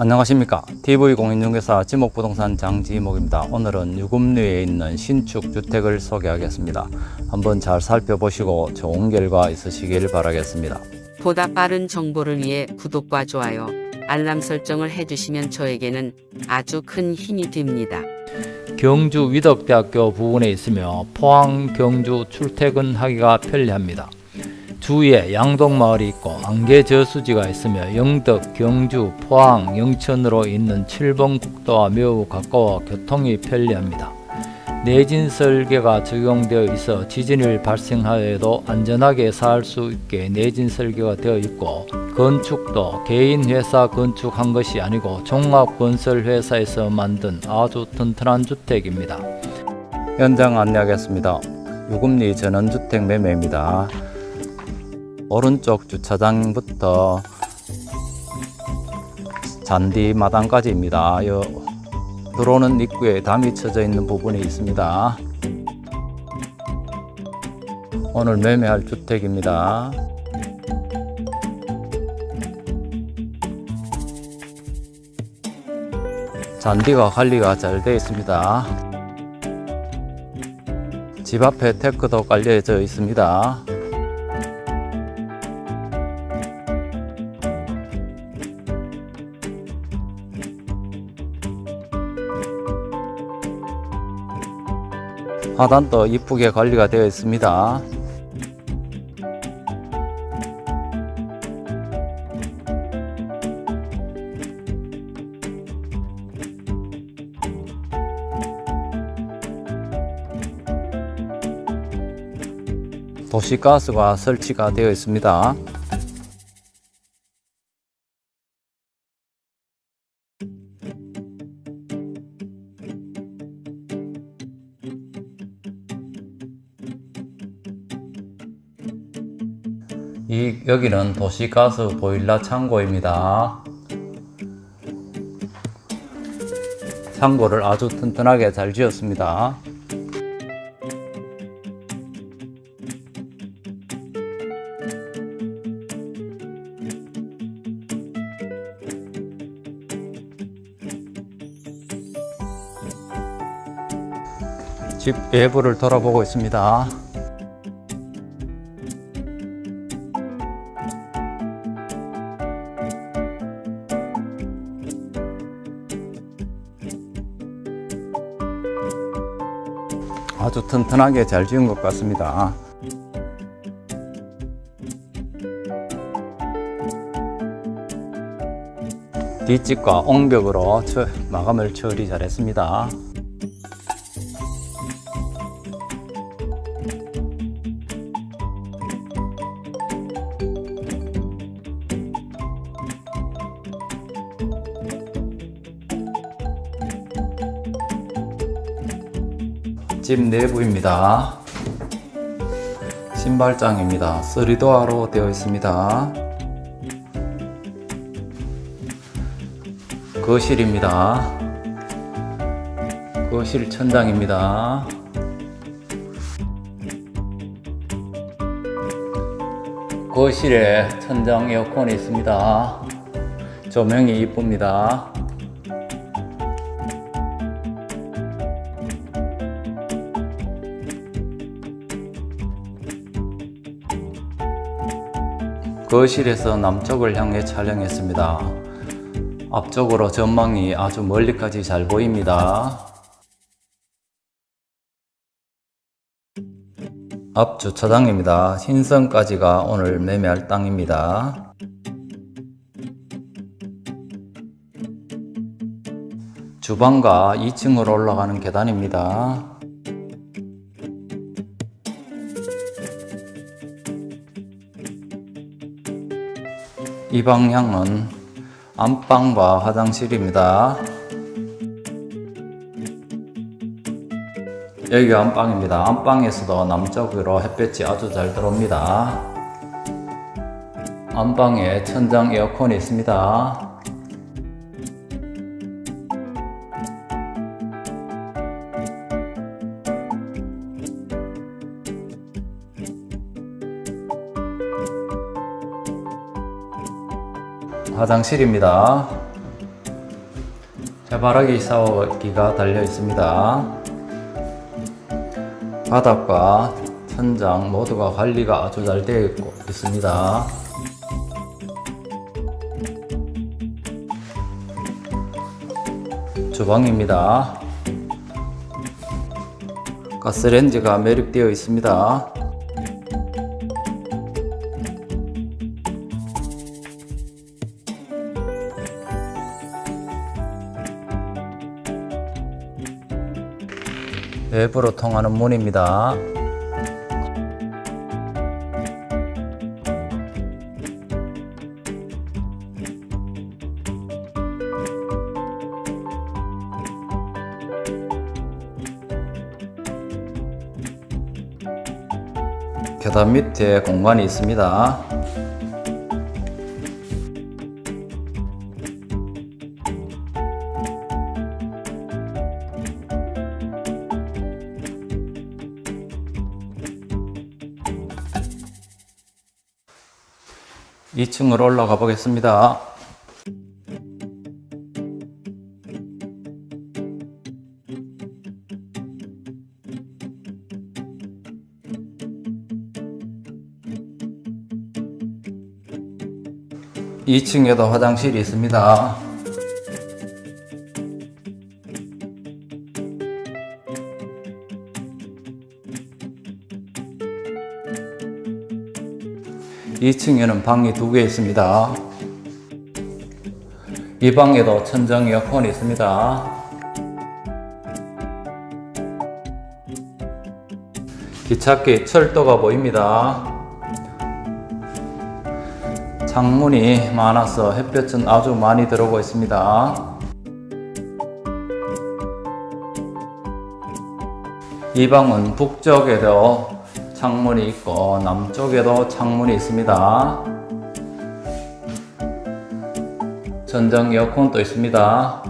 안녕하십니까 TV공인중개사 지목부동산 장지목입니다 오늘은 유금리에 있는 신축 주택을 소개하겠습니다 한번 잘 살펴보시고 좋은 결과 있으시길 바라겠습니다 보다 빠른 정보를 위해 구독과 좋아요, 알람 설정을 해주시면 저에게는 아주 큰 힘이 됩니다. 경주 위덕대학교 부근에 있으며 포항 경주 출퇴근하기가 편리합니다. 주위에 양동마을이 있고 안개 저수지가 있으며 영덕, 경주, 포항, 영천으로 있는 7번 국도와 매우 가까워 교통이 편리합니다. 내진 설계가 적용되어 있어 지진이 발생하여도 안전하게 살 수 있게 내진 설계가 되어 있고 건축도 개인 회사 건축한 것이 아니고 종합건설회사에서 만든 아주 튼튼한 주택입니다. 현장 안내하겠습니다 유금리 전원주택 매매입니다 오른쪽 주차장부터 잔디 마당까지입니다. 요 들어오는 입구에 담이 쳐져 있는 부분이 있습니다. 오늘 매매할 주택입니다. 잔디가 관리가 잘 되어 있습니다. 집 앞에 테크도 깔려져 있습니다 하단도 이쁘게 관리가 되어 있습니다. 도시가스가 설치가 되어 있습니다. 이 여기는 도시가스 보일러 창고입니다. 창고를 아주 튼튼하게 잘 지었습니다. 집 외부를 돌아보고 있습니다. 아주 튼튼하게 잘 지은 것 같습니다. 뒷집과 옹벽으로 처, 마감을 처리 잘했습니다. 집 내부입니다. 신발장입니다. 3도어로 되어 있습니다. 거실입니다. 거실 천장입니다. 거실에 천장 에어컨이 있습니다. 조명이 이쁩니다. 거실에서 남쪽을 향해 촬영했습니다. 앞쪽으로 전망이 아주 멀리까지 잘 보입니다. 앞 주차장입니다. 신성까지가 오늘 매매할 땅입니다. 주방과 2층으로 올라가는 계단입니다. 이 방향은 안방과 화장실입니다. 여기가 안방입니다. 안방에서도 남쪽으로 햇볕이 아주 잘 들어옵니다. 안방에 천장 에어컨이 있습니다. 화장실입니다. 해바라기 샤워기가 달려 있습니다. 바닥과 천장 모두가 관리가 아주 잘 되어 있고 있습니다. 주방입니다. 가스레인지가 매립되어 있습니다. 외부로 통하는 문입니다. 계단 밑에 공간이 있습니다. 이층으로 올라가 보겠습니다. 이층에도 화장실이 있습니다. 이층에는 방이 두 개 있습니다. 이 방에도 천정 에어컨이 있습니다. 기찻길 철도가 보입니다. 창문이 많아서 햇볕은 아주 많이 들어오고 있습니다. 이 방은 북쪽에도 창문이 있고 남쪽에도 창문이 있습니다. 전장 에어컨도 있습니다.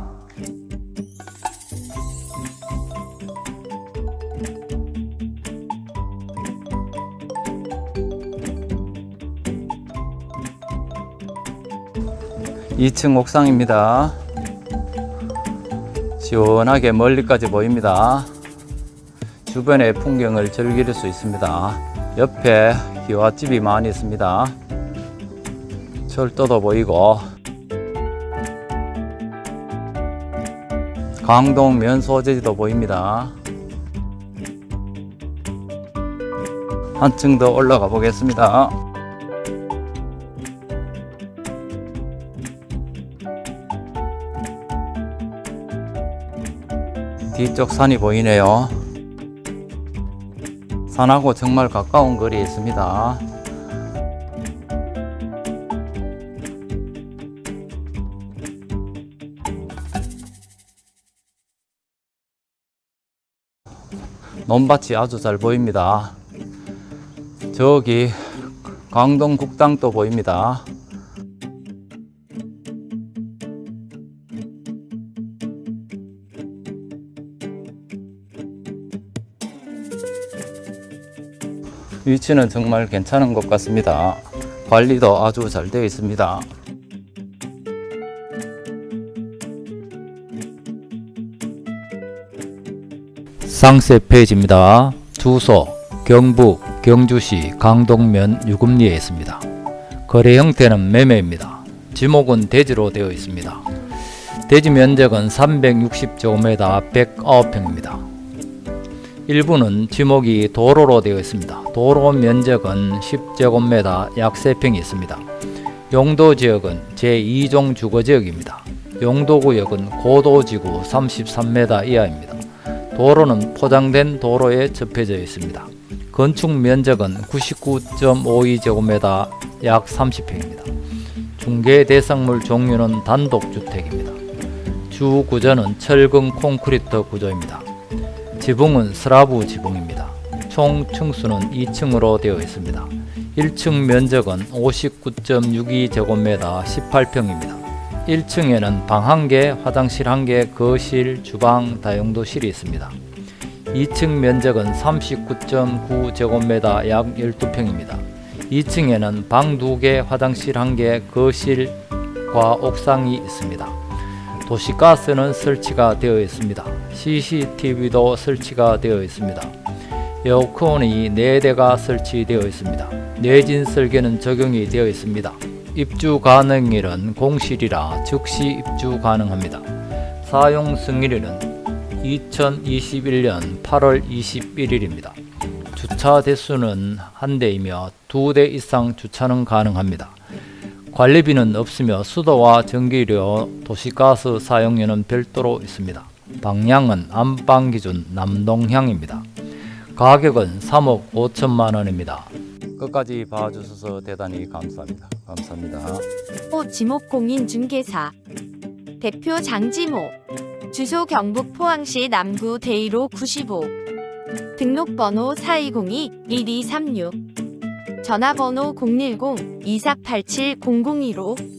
이층 옥상입니다. 시원하게 멀리까지 보입니다. 주변의 풍경을 즐길 수 있습니다. 옆에 기와집이 많이 있습니다. 철도도 보이고 강동 면소재지도 보입니다. 한층 더 올라가 보겠습니다. 뒤쪽 산이 보이네요. 산하고 정말 가까운 거리에 있습니다. 논밭이 아주 잘 보입니다. 저기 강동 국당도 보입니다. 위치는 정말 괜찮은 것 같습니다. 관리도 아주 잘 되어 있습니다. 상세 페이지입니다. 주소 경북 경주시 강동면 유금리에 있습니다. 거래 형태는 매매입니다. 지목은 대지로 되어 있습니다. 대지 면적은 360제곱미터 109평입니다. 일부는 지목이 도로로 되어 있습니다. 도로 면적은 10제곱미터 약 3평이 있습니다. 용도 지역은 제2종 주거지역입니다. 용도구역은 고도지구 33m 이하입니다. 도로는 포장된 도로에 접해져 있습니다. 건축 면적은 99.52제곱미터 약 30평입니다. 중개 대상물 종류는 단독주택입니다. 주 구조는 철근 콘크리트 구조입니다. 지붕은 슬라브 지붕입니다. 총 층수는 2층으로 되어 있습니다. 1층 면적은 59.62제곱미터 18평입니다. 1층에는 방 1개, 화장실 1개, 거실, 주방, 다용도실이 있습니다. 2층 면적은 39.9제곱미터 약 12평입니다. 2층에는 방 2개, 화장실 1개, 거실과 옥상이 있습니다. 도시가스는 설치가 되어 있습니다. CCTV도 설치가 되어 있습니다. 에어컨이 4대가 설치되어 있습니다. 내진 설계는 적용이 되어 있습니다. 입주 가능일은 공실이라 즉시 입주 가능합니다. 사용 승일일은 2021년 8월 21일입니다. 주차 대수는 한 대이며 두 대 이상 주차는 가능합니다. 관리비는 없으며 수도와 전기료, 도시가스 사용료는 별도로 있습니다. 방향은 안방 기준 남동향입니다. 가격은 3억 5천만 원입니다. 끝까지 봐주셔서 대단히 감사합니다. 감사합니다. 호 지목공인중개사 대표 장지모 주소 경북 포항시 남구 대이로 95 등록번호 4202-1236 전화번호 010-2487-0015